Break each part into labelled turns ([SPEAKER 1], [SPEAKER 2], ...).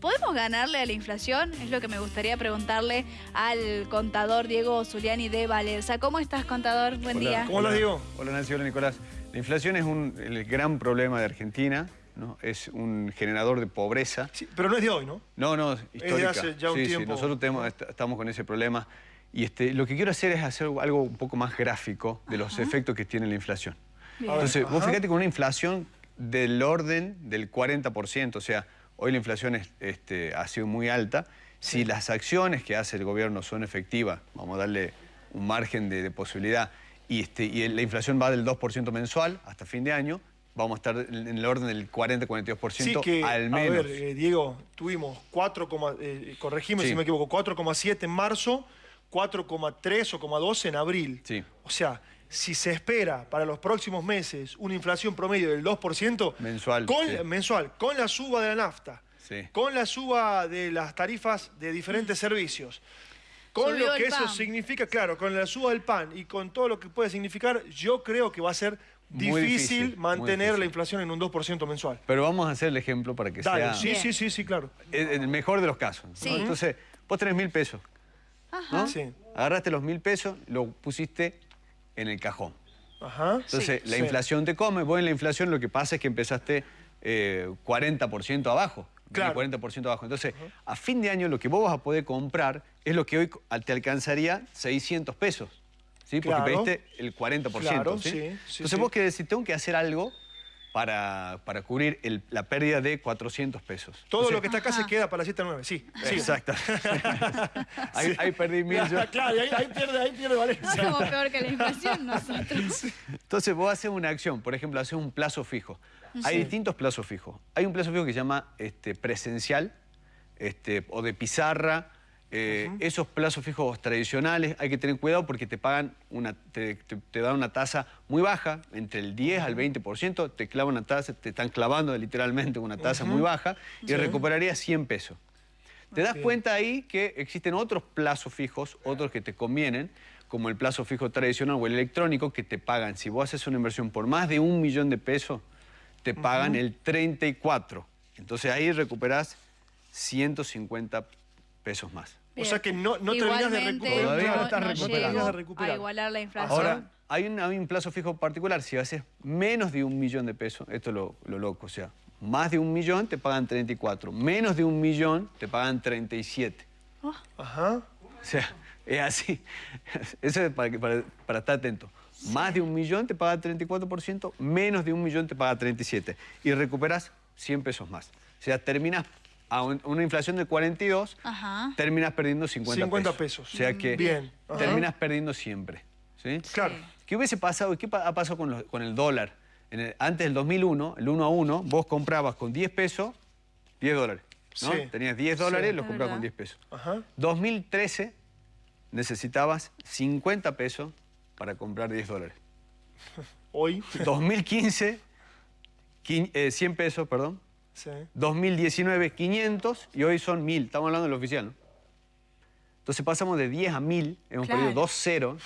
[SPEAKER 1] ¿podemos ganarle a la inflación? Es lo que me gustaría preguntarle al contador Diego Zuliani de Valerza. ¿Cómo estás, contador? Buen día.
[SPEAKER 2] ¿Cómo lo digo?
[SPEAKER 3] Hola Nancy, hola Nicolás. La inflación es un, el gran problema de Argentina, ¿no? es un generador de pobreza.
[SPEAKER 2] Sí, pero no es de hoy, ¿no?
[SPEAKER 3] No, no, histórica.
[SPEAKER 2] hace ya un
[SPEAKER 3] sí,
[SPEAKER 2] tiempo.
[SPEAKER 3] Sí, nosotros tenemos, est- estamos con ese problema. Y este, lo que quiero hacer es hacer algo un poco más gráfico de los efectos que tiene la inflación.
[SPEAKER 1] Bien.
[SPEAKER 3] Entonces, vos fíjate con una inflación del orden del 40%, o sea, hoy la inflación es- este, ha sido muy alta. Si las acciones que hace el gobierno son efectivas, vamos a darle un margen de, de posibilidad, y, este, y la inflación va del 2% mensual hasta fin de año, vamos a estar en el orden del 40-42%
[SPEAKER 2] Sí, que,
[SPEAKER 3] al menos.
[SPEAKER 2] a ver, eh, Diego, tuvimos 4, eh, corregime
[SPEAKER 3] Sí.
[SPEAKER 2] si me equivoco, 4,7 en marzo, 4,3 o 4,2 en abril.
[SPEAKER 3] Sí.
[SPEAKER 2] O sea, si se espera para los próximos meses una inflación promedio del 2%,
[SPEAKER 3] Mensual,
[SPEAKER 2] con,
[SPEAKER 3] sí.
[SPEAKER 2] mensual, con la suba de la nafta,
[SPEAKER 3] Sí.
[SPEAKER 2] con la suba de las tarifas de diferentes servicios, con
[SPEAKER 1] Subió
[SPEAKER 2] lo que eso
[SPEAKER 1] pan.
[SPEAKER 2] significa, claro, con la suba del pan y con todo lo que puede signicar, yo creo que va a ser difícil, mantener la inflación en un 2% mensual.
[SPEAKER 3] Pero vamos a hacer el ejemplo para que
[SPEAKER 2] Dale,
[SPEAKER 3] sea
[SPEAKER 2] sí, sí, sí, sí, claro.
[SPEAKER 3] en el mejor de los casos. Entonces, vos tenés mil pesos, ¿no?
[SPEAKER 2] Sí.
[SPEAKER 3] Agarraste los mil pesos, lo pusiste en el cajón.
[SPEAKER 2] Ajá.
[SPEAKER 3] Entonces, la
[SPEAKER 2] Sí.
[SPEAKER 3] inflación te come. Vos en la inflación lo que pasa es que empezaste eh, 40% abajo.
[SPEAKER 2] Claro.
[SPEAKER 3] 40% abajo. Entonces, a fin de año lo que vos vas a poder comprar es lo que hoy te alcanzaría 600 pesos. ¿Sí? Porque
[SPEAKER 2] Claro.
[SPEAKER 3] pediste el 40%.
[SPEAKER 2] Claro,
[SPEAKER 3] ¿sí?
[SPEAKER 2] sí, sí,
[SPEAKER 3] Entonces
[SPEAKER 2] sí.
[SPEAKER 3] vos querés decir, tengo que hacer algo para, para cubrir el- la pérdida de 400 pesos.
[SPEAKER 2] Todo lo que está acá
[SPEAKER 1] Ajá.
[SPEAKER 2] se queda para las 7 a 9, sí. sí.
[SPEAKER 3] Exacto. ahí, ahí perdí mil yo.
[SPEAKER 2] claro, ahí, ahí pierde, ahí pierde
[SPEAKER 1] No
[SPEAKER 2] Valencia.
[SPEAKER 1] somos peor que la inflación nosotros.
[SPEAKER 3] Entonces vos haces una acción, por ejemplo, haces un plazo fijo. Hay distintos plazos fijos. Hay un plazo fijo que se llama este, presencial este, o de pizarra. Eh, Esos plazos fijos tradicionales hay que tener cuidado porque te pagan una, te, te- te dan una tasa muy baja, entre el 10 al 20%, te clavan una tasa, te están clavando literalmente una tasa muy baja y recuperarías 100 pesos. Te das cuenta ahí que existen otros plazos fijos, otros que te convienen, como el plazo fijo tradicional o el electrónico, que te pagan. Si vos haces una inversión por más de un millón de pesos, te pagan el 34. Entonces ahí recuperás 150 pesos más.
[SPEAKER 2] O sea que no, no terminás de recuperar.
[SPEAKER 3] Todavía
[SPEAKER 1] no,
[SPEAKER 3] no estás
[SPEAKER 1] no
[SPEAKER 3] recuperando.
[SPEAKER 2] de recuperar.
[SPEAKER 1] a igualar la inflación.
[SPEAKER 3] Ahora, hay un, hay un plazo fijo particular. Si haces menos de un millón de pesos, esto es lo, lo loco, o sea, más de un millón te pagan 34, menos de un millón te pagan 37.
[SPEAKER 2] Ajá.
[SPEAKER 3] O sea, es así. Eso es para, que- para, para estar atento. Más de un millón te paga 34%, menos de un millón te paga 37%. Y recuperas 100 pesos más. O sea, terminas a un- una inflación de 42,
[SPEAKER 1] Ajá.
[SPEAKER 3] terminas perdiendo 50,
[SPEAKER 2] 50 pesos.
[SPEAKER 3] O sea que
[SPEAKER 2] Bien.
[SPEAKER 3] Terminas perdiendo siempre. ¿sí?
[SPEAKER 2] Claro.
[SPEAKER 3] ¿Qué hubiese pasado? ¿Qué ha pasado con, los- con el dólar? En el- antes del 2001, el 1 a 1, vos comprabas con 10 pesos, 10 dólares. ¿no?
[SPEAKER 2] Sí.
[SPEAKER 3] Tenías 10 dólares,
[SPEAKER 2] Sí.
[SPEAKER 3] los comprabas con
[SPEAKER 1] verdad.
[SPEAKER 3] 10 pesos.
[SPEAKER 2] Ajá.
[SPEAKER 3] 2013 necesitabas 50 pesos para comprar 10 dólares.
[SPEAKER 2] Hoy.
[SPEAKER 3] 2015, quin- eh, 100 pesos, perdón.
[SPEAKER 2] Sí.
[SPEAKER 3] 2019, 500 y hoy son 1000. Estamos hablando del oficial, ¿no? Entonces pasamos de 10 a 1000, hemos
[SPEAKER 1] Claro.
[SPEAKER 3] perdido dos ceros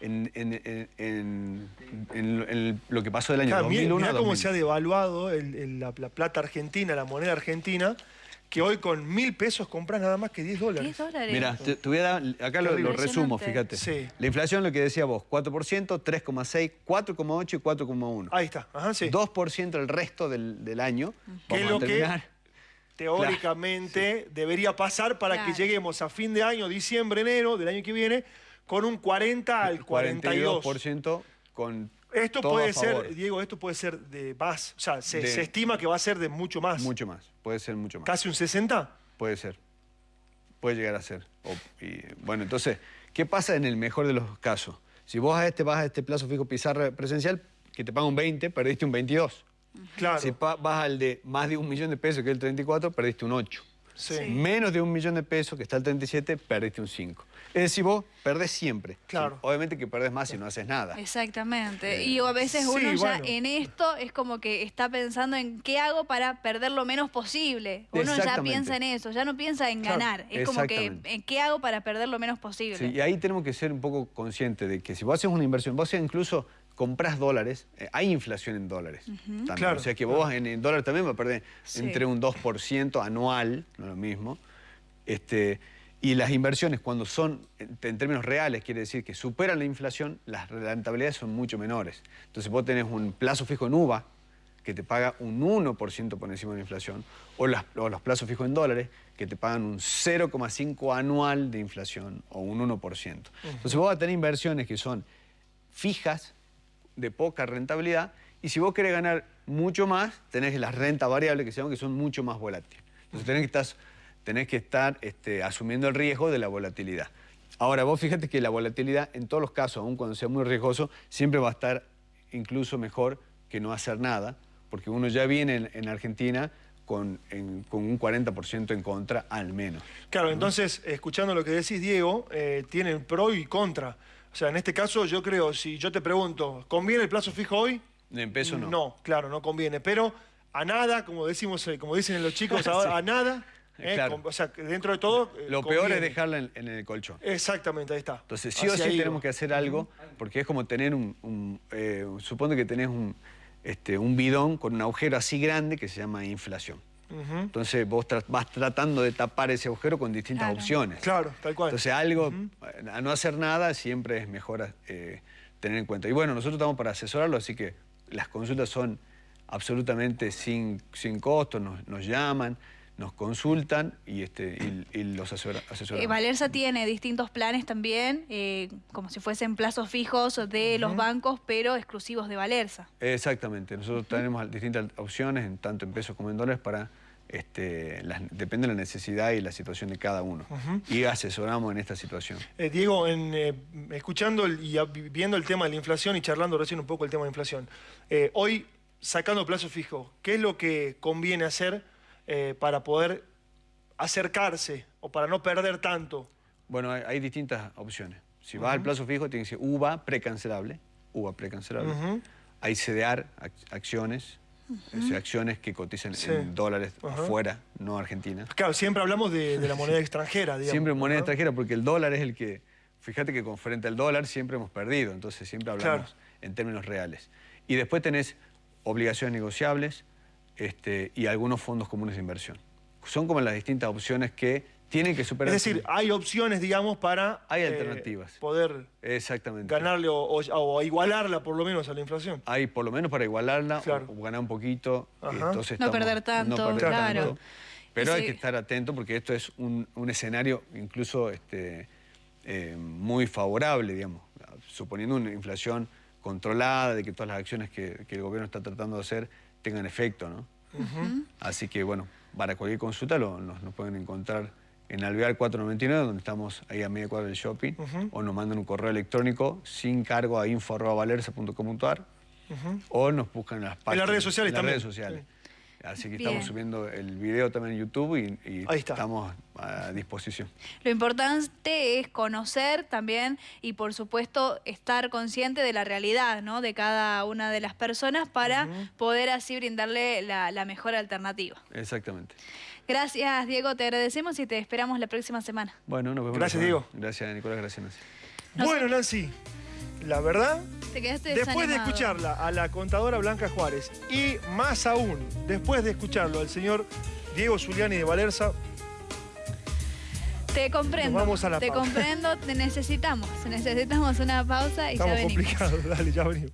[SPEAKER 3] en, en- en- en- lo que pasó del año
[SPEAKER 2] Claro, mirá
[SPEAKER 3] 2001
[SPEAKER 2] mirá
[SPEAKER 3] a
[SPEAKER 2] cómo
[SPEAKER 3] 2000.
[SPEAKER 2] se ha devaluado el- el- la, la plata argentina, la moneda argentina, que hoy con mil pesos compras nada más que 10 dólares.
[SPEAKER 1] 10 dólares.
[SPEAKER 3] Mira, te, te voy a dar, acá lo, lo resumo, fíjate.
[SPEAKER 2] Sí.
[SPEAKER 3] La inflación, lo que decía vos, 4%, 3,6, 4,8 y 4,1.
[SPEAKER 2] Ahí está. Ajá, sí.
[SPEAKER 3] 2% el resto del, del año.
[SPEAKER 2] Que es lo
[SPEAKER 3] a
[SPEAKER 2] que
[SPEAKER 3] terminar.
[SPEAKER 2] teóricamente debería pasar para
[SPEAKER 1] Claro.
[SPEAKER 2] que lleguemos a fin de año, diciembre, enero del año que viene, con un 40 al 42.
[SPEAKER 3] 42% con
[SPEAKER 2] Esto
[SPEAKER 3] todo
[SPEAKER 2] puede ser, Diego, esto puede ser de más. O sea, se,
[SPEAKER 3] De-
[SPEAKER 2] se estima que va a ser de mucho más.
[SPEAKER 3] Mucho más, puede ser mucho más.
[SPEAKER 2] ¿Casi un 60?
[SPEAKER 3] Puede ser. Puede llegar a ser. O- y, bueno, entonces, ¿qué pasa en el mejor de los casos? Si vos a este vas a este plazo fijo pizarra presencial, que te paga un 20, perdiste un 22.
[SPEAKER 2] Claro.
[SPEAKER 3] Si vas al de más de un millón de pesos, que es el 34, perdiste un 8.
[SPEAKER 2] Sí.
[SPEAKER 3] Menos de un millón de pesos, que está el 37, perdiste un 5. Es decir, vos perdés siempre.
[SPEAKER 2] Claro.
[SPEAKER 3] Sí, obviamente que perdés más si no haces nada.
[SPEAKER 1] Exactamente. Y a veces
[SPEAKER 2] Sí,
[SPEAKER 1] uno ya
[SPEAKER 2] bueno.
[SPEAKER 1] en esto es como que está pensando en qué hago para perder lo menos posible. Uno ya piensa en eso, ya no piensa en
[SPEAKER 2] Claro,
[SPEAKER 1] ganar. Es como que en qué hago para perder lo menos posible.
[SPEAKER 3] Sí, y ahí tenemos que ser un poco conscientes de que si vos haces una inversión, vos haces incluso compras dólares, eh, hay inflación en dólares.
[SPEAKER 2] Claro,
[SPEAKER 3] o sea que vos en, en dólares también vas a perder entre un 2% anual, no es lo mismo. Este, y las inversiones, cuando son en términos reales, quiere decir que superan la inflación, las rentabilidades son mucho menores. Entonces vos tenés un plazo fijo en UVA, que te paga un 1% por encima de la inflación, o, los plazos fijos en dólares, que te pagan un 0,5 anual de inflación, o un 1%. Entonces vos vas a tener inversiones que son fijas, de poca rentabilidad, y si vos querés ganar mucho más, tenés las rentas variables que se llaman que son mucho más volátiles. Entonces tenés que estar tenés que estar este, asumiendo el riesgo de la volatilidad. Ahora, vos fíjate que la volatilidad, en todos los casos, aun cuando sea muy riesgoso, siempre va a estar incluso mejor que no hacer nada, porque uno ya viene en, Argentina con, un 40% en contra al menos.
[SPEAKER 2] Claro, entonces, escuchando lo que decís, Diego, eh, tienen pro y contra. O sea, en este caso yo creo, si yo te pregunto, ¿conviene el plazo fijo hoy?
[SPEAKER 3] En peso no.
[SPEAKER 2] No, claro, no conviene, pero a nada, como decimos, eh, como dicen los chicos ahora, a nada ¿Eh? o sea, dentro de todo...
[SPEAKER 3] Eh, Lo peor es dejarla en, el colchón.
[SPEAKER 2] Exactamente, ahí está.
[SPEAKER 3] Entonces, sí o sí tenemos que hacer algo, porque es como tener un... Eh, supone que tenés un, este, un bidón con un agujero así grande que se llama inflación. Entonces vos vas tratando de tapar ese agujero con distintas opciones.
[SPEAKER 2] Claro, tal cual.
[SPEAKER 3] Entonces algo, a no hacer nada, siempre es mejor tener en cuenta. Y bueno, nosotros estamos para asesorarlo, así que las consultas son absolutamente sin, sin costo, nos, nos llaman nos consultan y, este, y, los asesoramos.
[SPEAKER 1] Eh, Valerza tiene distintos planes también, eh, como si fuesen plazos fijos de los bancos, pero exclusivos de Valerza.
[SPEAKER 3] Exactamente, nosotros tenemos distintas opciones, en, tanto en pesos como en dólares, para este, depende de la necesidad y la situación de cada uno. Y asesoramos en esta situación.
[SPEAKER 2] Eh, Diego, en, escuchando y viendo el tema de la inflación y charlando recién un poco el tema de la inflación, hoy sacando plazo fijo, ¿qué es lo que conviene hacer eh, para poder acercarse o para no perder tanto?
[SPEAKER 3] Bueno, hay, distintas opciones. Si vas al plazo fijo, tiene que ser UVA precancelable, UVA precancelable. Hay CDR, acciones, acciones que cotizan en dólares afuera, no Argentina.
[SPEAKER 2] Claro, siempre hablamos de, la moneda extranjera, digamos.
[SPEAKER 3] Siempre moneda extranjera, porque el dólar es el que... Fíjate que con frente al dólar siempre hemos perdido, entonces siempre hablamos en términos reales. Y después tenés obligaciones negociables, este, y algunos fondos comunes de inversión. Son como las distintas opciones que tienen que superar...
[SPEAKER 2] Es decir, hay opciones, digamos, para...
[SPEAKER 3] Hay eh, alternativas.
[SPEAKER 2] Poder
[SPEAKER 3] Exactamente.
[SPEAKER 2] ganarle o, igualarla por lo menos a la inflación.
[SPEAKER 3] Hay por lo menos para igualarla o, ganar un poquito.
[SPEAKER 1] entonces no perder tanto, claro.
[SPEAKER 3] Pero hay que estar atento porque esto es un, escenario incluso este, eh, muy favorable, digamos. Suponiendo una inflación controlada, de que todas las acciones que el gobierno está tratando de hacer tengan efecto, ¿no? Así que, bueno, para cualquier consulta lo, nos, pueden encontrar en Alvear 499, donde estamos ahí a media cuadra del shopping, o nos mandan un correo electrónico sin cargo a info.valerza.com.ar, o nos buscan en las páginas.
[SPEAKER 2] En las redes sociales
[SPEAKER 3] en las redes sociales. Así que estamos subiendo el video también en YouTube y, estamos a disposición.
[SPEAKER 1] Lo importante es conocer también y por supuesto estar consciente de la realidad ¿no? de cada una de las personas para poder así brindarle la, mejor alternativa.
[SPEAKER 3] Exactamente.
[SPEAKER 1] Gracias Diego, te agradecemos y te esperamos la próxima semana.
[SPEAKER 3] Bueno, nos vemos.
[SPEAKER 2] Gracias Diego.
[SPEAKER 3] Gracias Nicolás, gracias Nancy.
[SPEAKER 2] Bueno Nancy, la verdad, después de escucharla a la contadora Blanca Juárez y más aún, después de escucharlo al señor Diego Zuliani de Valerza,
[SPEAKER 1] te comprendo.
[SPEAKER 2] vamos a la
[SPEAKER 1] te comprendo, te necesitamos. Necesitamos una pausa y
[SPEAKER 2] ya
[SPEAKER 1] venimos.
[SPEAKER 2] Estamos complicados, dale, ya venimos.